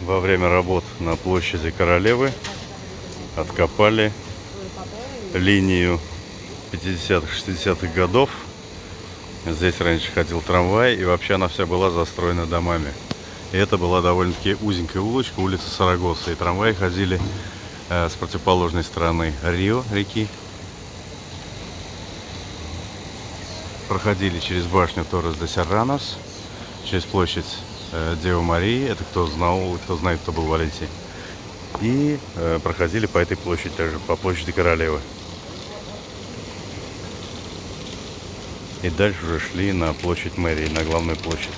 во время работ на площади Королевы откопали линию 50-х, 60-х годов. Здесь раньше ходил трамвай, и вообще она вся была застроена домами. И это была довольно-таки узенькая улочка, улица Сарагоса. И трамваи ходили э, с противоположной стороны Рио, реки. Проходили через башню Торрес де Серранос, через площадь Девы Марии. Это кто знал, кто знает, кто был в Валенсии. И э, проходили по этой площади также, по площади Королевы. И дальше уже шли на площадь мэрии, на главную площадь.